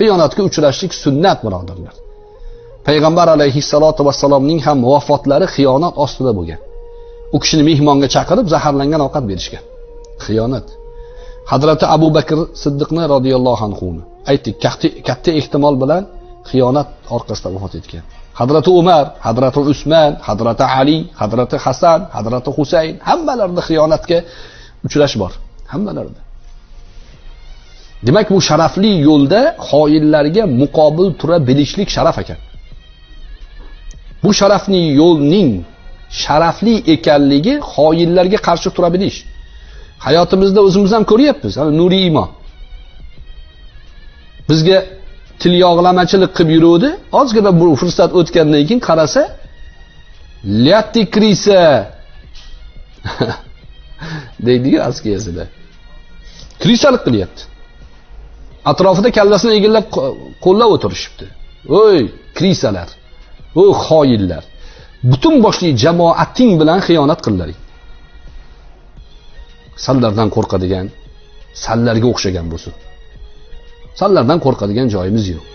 xiyonatga uchrashlik sunnat birodarlar payg'ambar alayhissalotu vassalomning ham vafotlari xiyonat ostida bo'lgan. U kishini mehmonga chaqirib zaharlangan ovqat berishgan. Xiyonat. Hazrati abu bakr siddiqni roziyallohu anhuni aytdik katta ehtimol bilan xiyonat orqasida vafot etgan. Hazrati umar hazrati usmon hazrati ali hazrati hasan hazrati husayn hammalarida xiyonatga uchrash bor. Hammalarida. Demak bu sharafli yo'lda xoinlarga muqobil tura bilishlik sharaf ekan. Bu sharafli yo'lning sharafli ekanligi xoinlarga qarshi tura bilish. Hayotimizda o'zimiz ham ko'ryapmiz. Nuriy iymon bizga tilyog'lamachilik qilib yuruvdi. Ozgina bu fursat o'tgandan keyin qarasa lyatti krisa. Deydiku askiyasida krisalik qilyapti. Atrofida kallasini egallab qo'llab o'tirishibdi. O'y krisalar o xoinlar. Butun boshli jamoating bilan xiyonat qildilaring sallardan qo'rqadigan sallarga o'xshagan bo'lsin. Sallardan qo'rqadigan joyimiz yo'q.